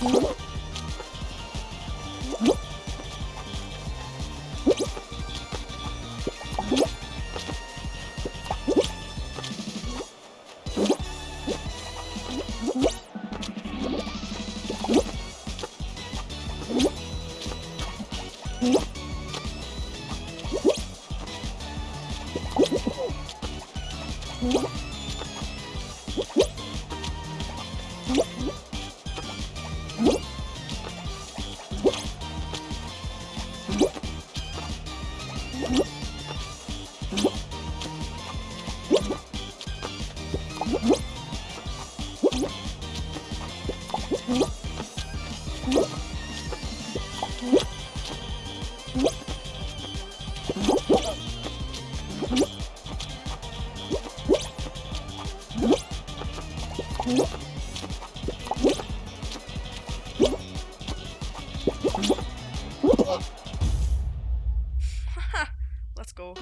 What? What? go.